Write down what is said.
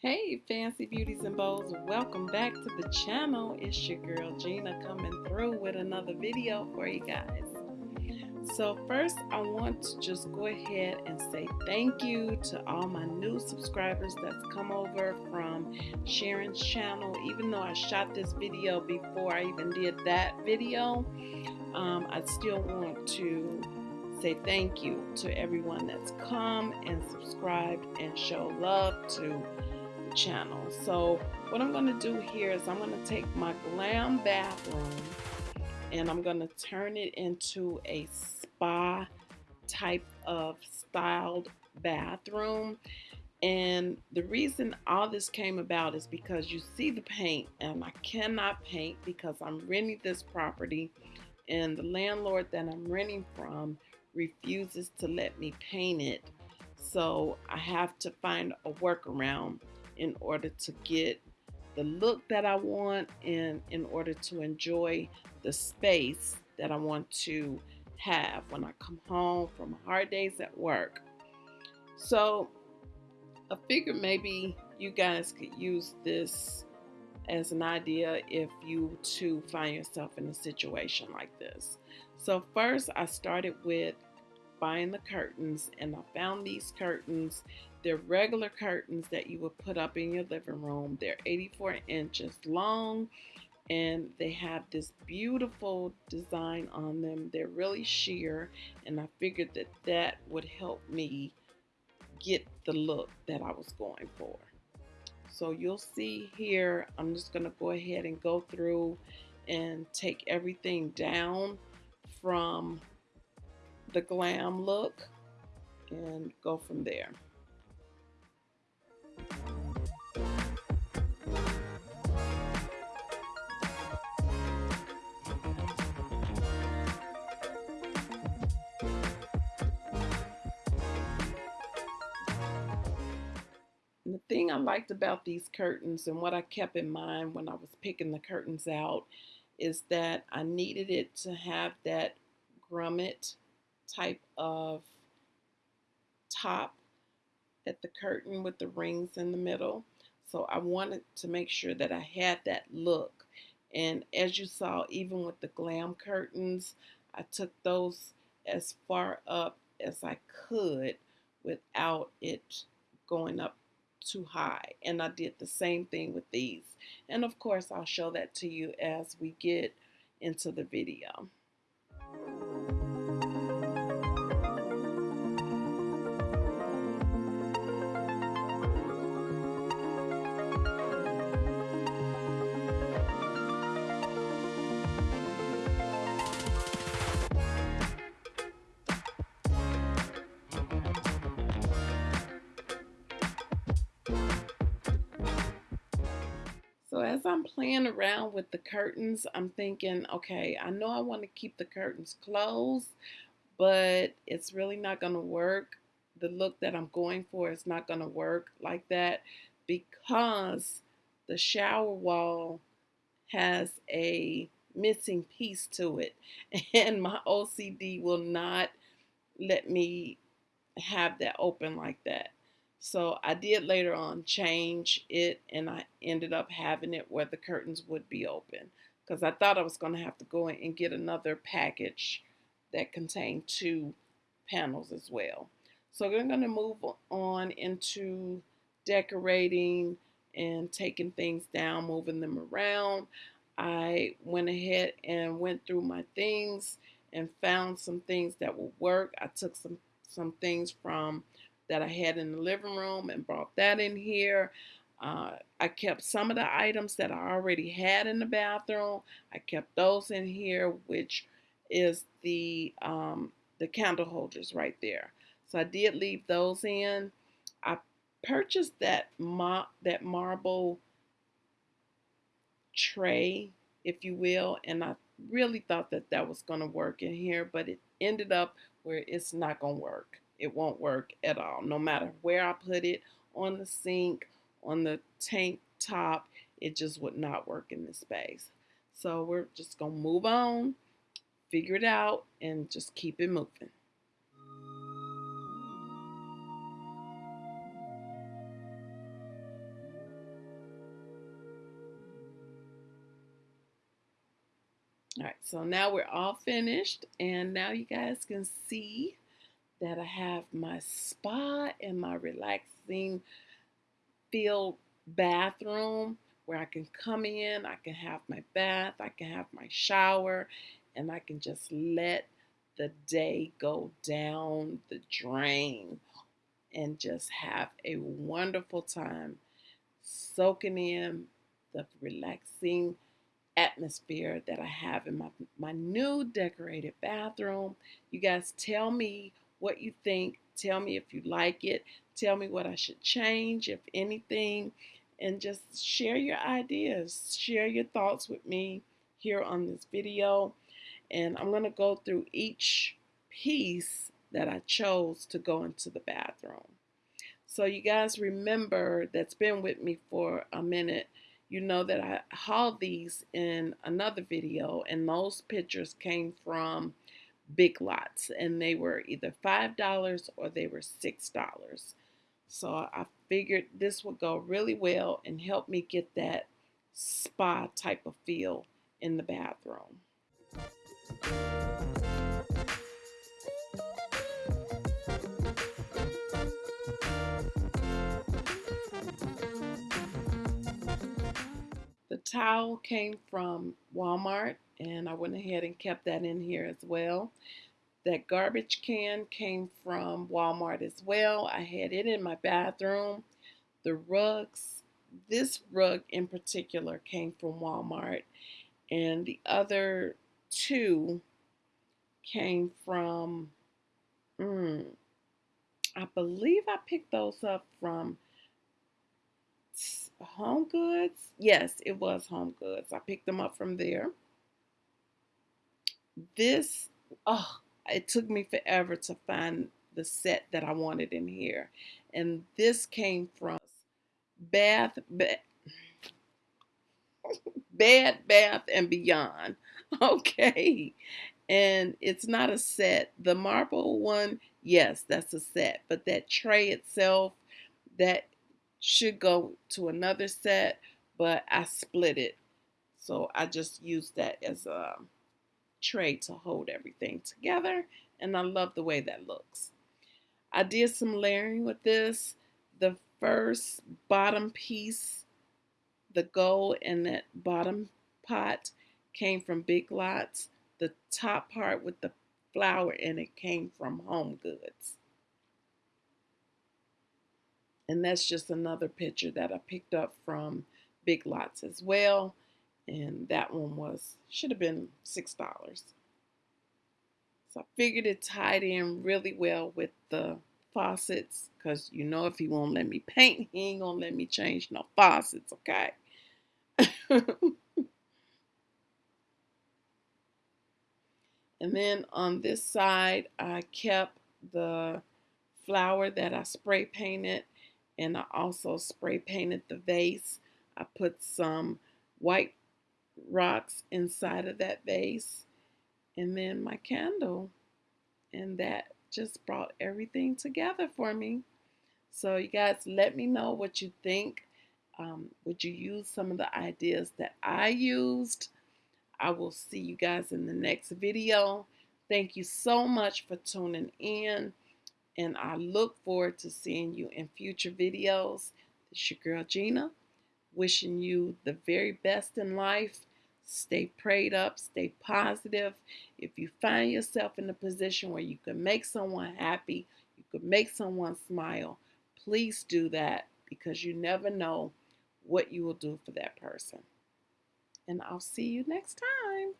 Hey, Fancy Beauties and Bows, welcome back to the channel. It's your girl Gina coming through with another video for you guys. So first, I want to just go ahead and say thank you to all my new subscribers that's come over from Sharon's channel. Even though I shot this video before I even did that video, um, I still want to say thank you to everyone that's come and subscribed and show love to channel. So what I'm going to do here is I'm going to take my glam bathroom and I'm going to turn it into a spa type of styled bathroom. And the reason all this came about is because you see the paint and I cannot paint because I'm renting this property and the landlord that I'm renting from refuses to let me paint it. So I have to find a workaround in order to get the look that I want and in order to enjoy the space that I want to have when I come home from hard days at work. So I figured maybe you guys could use this as an idea if you too find yourself in a situation like this. So first I started with buying the curtains and I found these curtains they're regular curtains that you would put up in your living room. They're 84 inches long and they have this beautiful design on them. They're really sheer and I figured that that would help me get the look that I was going for. So you'll see here, I'm just to go ahead and go through and take everything down from the glam look and go from there. the thing I liked about these curtains and what I kept in mind when I was picking the curtains out is that I needed it to have that grommet type of top at the curtain with the rings in the middle. So I wanted to make sure that I had that look. And as you saw, even with the glam curtains, I took those as far up as I could without it going up too high. And I did the same thing with these. And of course, I'll show that to you as we get into the video. As I'm playing around with the curtains, I'm thinking, okay, I know I want to keep the curtains closed, but it's really not going to work. The look that I'm going for is not going to work like that because the shower wall has a missing piece to it and my OCD will not let me have that open like that. So I did later on change it and I ended up having it where the curtains would be open because I thought I was going to have to go in and get another package that contained two panels as well. So we're going to move on into decorating and taking things down, moving them around. I went ahead and went through my things and found some things that would work. I took some some things from that I had in the living room and brought that in here. Uh, I kept some of the items that I already had in the bathroom. I kept those in here, which is the um, the candle holders right there. So I did leave those in. I purchased that ma that marble tray, if you will, and I really thought that that was going to work in here, but it ended up where it's not going to work it won't work at all. No matter where I put it, on the sink, on the tank top, it just would not work in this space. So we're just going to move on, figure it out, and just keep it moving. All right, so now we're all finished, and now you guys can see that I have my spa and my relaxing filled bathroom where I can come in, I can have my bath, I can have my shower, and I can just let the day go down the drain and just have a wonderful time soaking in the relaxing atmosphere that I have in my, my new decorated bathroom. You guys tell me what you think. Tell me if you like it. Tell me what I should change, if anything. And just share your ideas. Share your thoughts with me here on this video. And I'm going to go through each piece that I chose to go into the bathroom. So you guys remember that's been with me for a minute. You know that I hauled these in another video and those pictures came from Big Lots and they were either $5 or they were $6. So I figured this would go really well and help me get that spa type of feel in the bathroom. Towel came from Walmart and I went ahead and kept that in here as well. That garbage can came from Walmart as well. I had it in my bathroom. The rugs, this rug in particular came from Walmart and the other two came from, mm, I believe I picked those up from Home Goods. Yes, it was Home Goods. I picked them up from there. This, oh, it took me forever to find the set that I wanted in here. And this came from Bath, Bed Bath and Beyond. Okay. And it's not a set. The marble one, yes, that's a set. But that tray itself, that should go to another set, but I split it. So I just used that as a tray to hold everything together. And I love the way that looks. I did some layering with this. The first bottom piece, the gold in that bottom pot came from Big Lots. The top part with the flower in it came from Home Goods. And that's just another picture that I picked up from Big Lots as well. And that one was, should have been $6. So I figured it tied in really well with the faucets because you know if he won't let me paint, he ain't gonna let me change no faucets, okay? and then on this side, I kept the flower that I spray painted and I also spray painted the vase. I put some white rocks inside of that vase and then my candle and that just brought everything together for me. So you guys let me know what you think. Um, would you use some of the ideas that I used? I will see you guys in the next video. Thank you so much for tuning in and I look forward to seeing you in future videos. It's your girl Gina, wishing you the very best in life. Stay prayed up, stay positive. If you find yourself in a position where you can make someone happy, you can make someone smile, please do that because you never know what you will do for that person. And I'll see you next time.